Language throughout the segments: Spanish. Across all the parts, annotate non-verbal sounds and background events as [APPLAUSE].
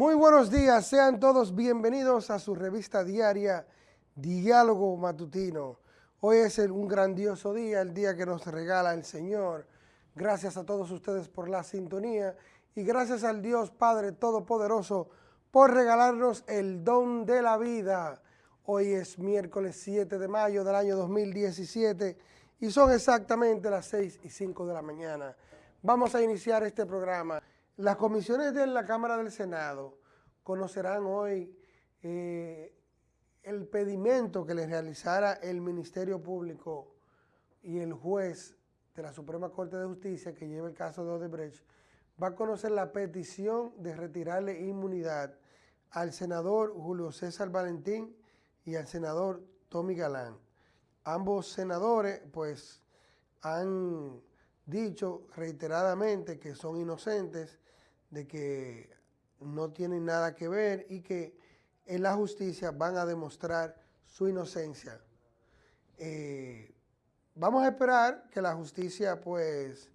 Muy buenos días, sean todos bienvenidos a su revista diaria Diálogo Matutino. Hoy es un grandioso día, el día que nos regala el Señor. Gracias a todos ustedes por la sintonía y gracias al Dios Padre Todopoderoso por regalarnos el don de la vida. Hoy es miércoles 7 de mayo del año 2017 y son exactamente las 6 y 5 de la mañana. Vamos a iniciar este programa. Las comisiones de la Cámara del Senado conocerán hoy eh, el pedimento que le realizara el Ministerio Público y el juez de la Suprema Corte de Justicia que lleva el caso de Odebrecht, va a conocer la petición de retirarle inmunidad al senador Julio César Valentín y al senador Tommy Galán. Ambos senadores pues han dicho reiteradamente que son inocentes, de que no tienen nada que ver y que en la justicia van a demostrar su inocencia. Eh, vamos a esperar que la justicia pues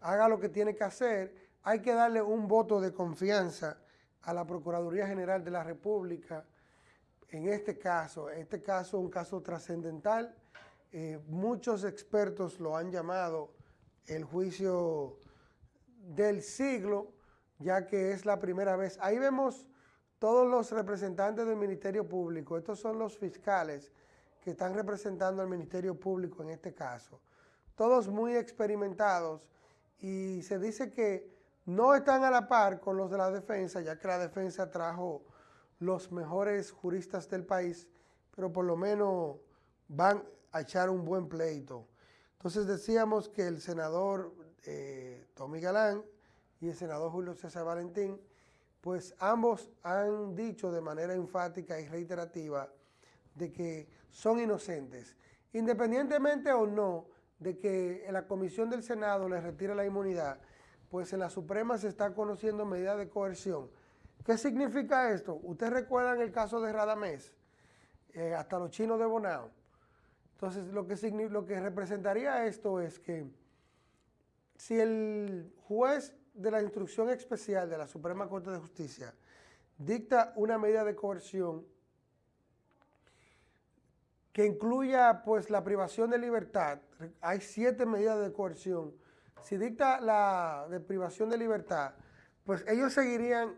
haga lo que tiene que hacer. Hay que darle un voto de confianza a la Procuraduría General de la República en este caso. Este caso es un caso trascendental. Eh, muchos expertos lo han llamado el juicio del siglo, ya que es la primera vez. Ahí vemos todos los representantes del Ministerio Público. Estos son los fiscales que están representando al Ministerio Público en este caso. Todos muy experimentados y se dice que no están a la par con los de la defensa, ya que la defensa trajo los mejores juristas del país, pero por lo menos van a echar un buen pleito. Entonces decíamos que el senador eh, Tommy Galán y el senador Julio César Valentín, pues ambos han dicho de manera enfática y reiterativa de que son inocentes, independientemente o no de que la comisión del Senado les retire la inmunidad, pues en la Suprema se está conociendo medidas de coerción. ¿Qué significa esto? Ustedes recuerdan el caso de Radamés, eh, hasta los chinos de Bonao. Entonces, lo que, lo que representaría esto es que si el juez de la instrucción especial de la Suprema Corte de Justicia dicta una medida de coerción que incluya pues la privación de libertad, hay siete medidas de coerción, si dicta la de privación de libertad, pues ellos seguirían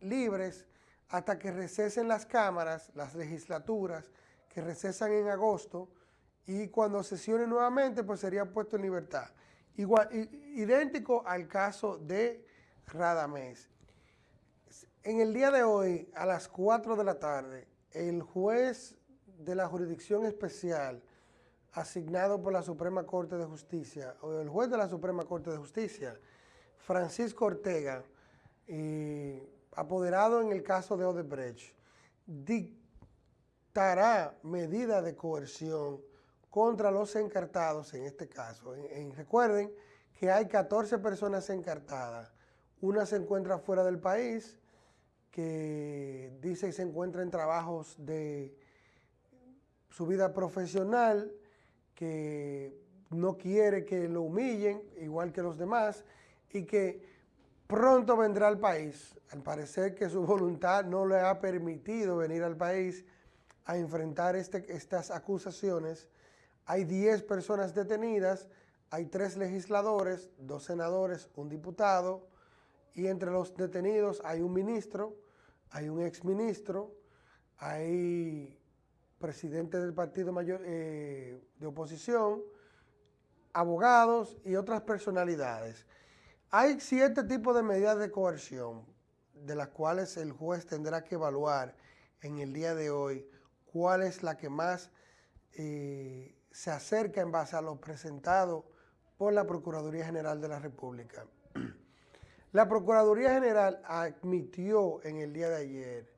libres hasta que recesen las cámaras, las legislaturas, que recesan en agosto, y cuando sesionen nuevamente, pues sería puesto en libertad. Igual, idéntico al caso de Radamés. En el día de hoy, a las 4 de la tarde, el juez de la jurisdicción especial asignado por la Suprema Corte de Justicia, o el juez de la Suprema Corte de Justicia, Francisco Ortega, apoderado en el caso de Odebrecht, dictará medida de coerción contra los encartados en este caso. recuerden que hay 14 personas encartadas. Una se encuentra fuera del país, que dice que se encuentra en trabajos de su vida profesional, que no quiere que lo humillen, igual que los demás, y que pronto vendrá al país. Al parecer que su [LAUGHS] voluntad no le ha permitido venir al país a enfrentar este, estas acusaciones hay 10 personas detenidas, hay tres legisladores, dos senadores, un diputado, y entre los detenidos hay un ministro, hay un exministro, hay presidente del partido mayor, eh, de oposición, abogados y otras personalidades. Hay siete tipos de medidas de coerción, de las cuales el juez tendrá que evaluar en el día de hoy cuál es la que más eh, se acerca en base a lo presentado por la Procuraduría General de la República. [CLEARS THROAT] La Procuraduría General admitió en el día de ayer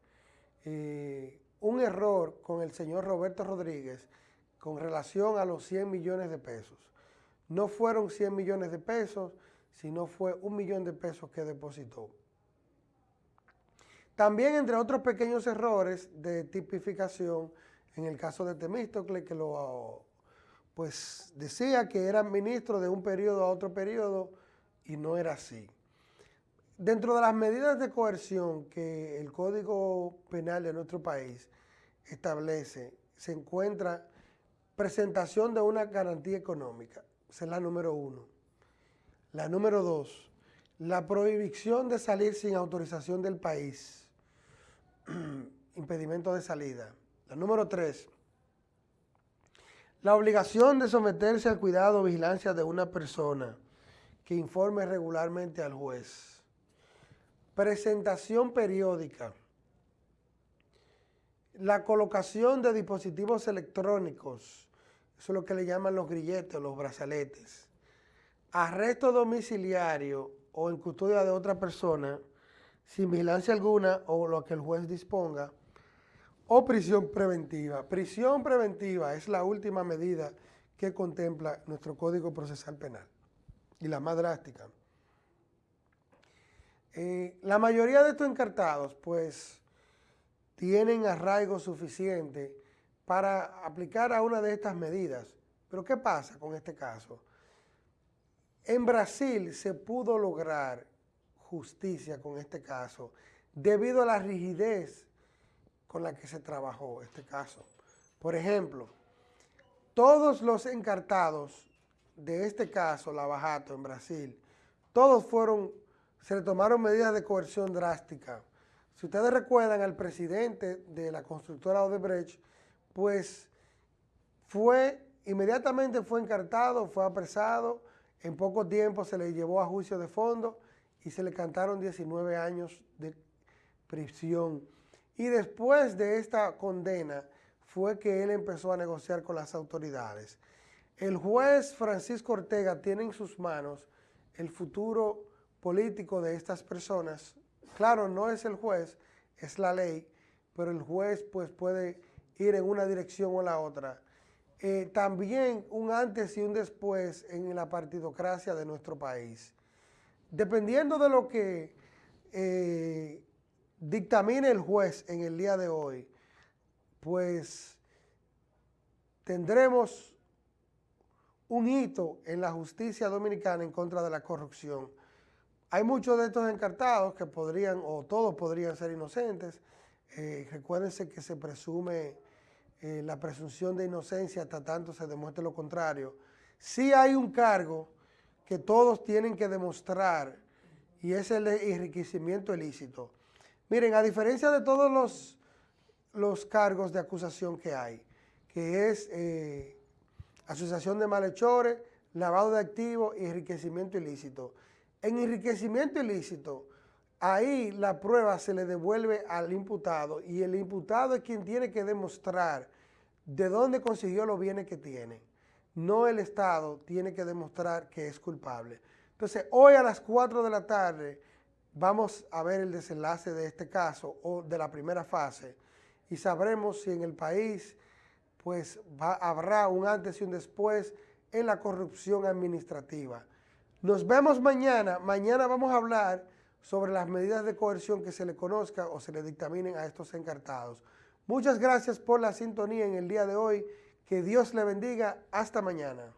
eh, un error con el señor Roberto Rodríguez con relación a los 100 millones de pesos. No fueron 100 millones de pesos, sino fue un millón de pesos que depositó. También, entre otros pequeños errores de tipificación, en el caso de Temístocle, que lo pues decía que era ministro de un periodo a otro periodo y no era así. dentro de las medidas de coerción que el Código Penal de nuestro país establece, se encuentra presentación de una garantía económica. Esa es la número uno. La número dos, la prohibición de salir sin autorización del país. [CLEARS THROAT] Impedimento de salida. La número tres, la obligación de someterse al cuidado o vigilancia de una persona que informe regularmente al juez. Presentación periódica. La colocación de dispositivos electrónicos, eso es lo que le llaman los grilletes, los brazaletes. Arresto domiciliario o en custodia de otra persona, sin vigilancia alguna o lo que el juez disponga, o prisión preventiva. Prisión preventiva es la última medida que contempla nuestro Código Procesal Penal y la más drástica. Eh, la mayoría de estos encartados, pues, tienen arraigo suficiente para aplicar a una de estas medidas. Pero ¿qué pasa con este caso? En Brasil se pudo lograr justicia con este caso debido a la rigidez con la que se trabajó este caso. Por ejemplo, todos los encartados de este caso, Lavajato, en Brasil, todos fueron, se le tomaron medidas de coerción drástica. Si ustedes recuerdan al presidente de la constructora Odebrecht, pues fue, inmediatamente fue encartado, fue apresado, en poco tiempo se le llevó a juicio de fondo y se le cantaron 19 años de prisión. Y después de esta condena fue que él empezó a negociar con las autoridades. El juez Francisco Ortega tiene en sus manos el futuro político de estas personas. Claro, no es el juez, es la ley, pero el juez pues puede ir en una dirección o la otra. Eh, también un antes y un después en la partidocracia de nuestro país. Dependiendo de lo que eh, dictamine el juez en el día de hoy, pues tendremos un hito en la justicia dominicana en contra de la corrupción. Hay muchos de estos encartados que podrían, o todos podrían ser inocentes. Eh, recuérdense que se presume eh, la presunción de inocencia hasta tanto se demuestre lo contrario. Sí hay un cargo que todos tienen que demostrar y es el enriquecimiento ilícito. Miren, a diferencia de todos los, los cargos de acusación que hay, que es eh, asociación de malhechores, lavado de activos y enriquecimiento ilícito. En enriquecimiento ilícito, ahí la prueba se le devuelve al imputado y el imputado es quien tiene que demostrar de dónde consiguió los bienes que tiene. No el Estado tiene que demostrar que es culpable. Entonces, hoy a las 4 de la tarde vamos a ver el desenlace de este caso o de la primera fase y sabremos si en el país pues habrá un antes y un después en la corrupción administrativa. Nos vemos mañana. Mañana vamos a hablar sobre las medidas de coerción que se le conozca o se le dictaminen a estos encartados. Muchas gracias por la sintonía en el día de hoy. Que Dios le bendiga. Hasta mañana.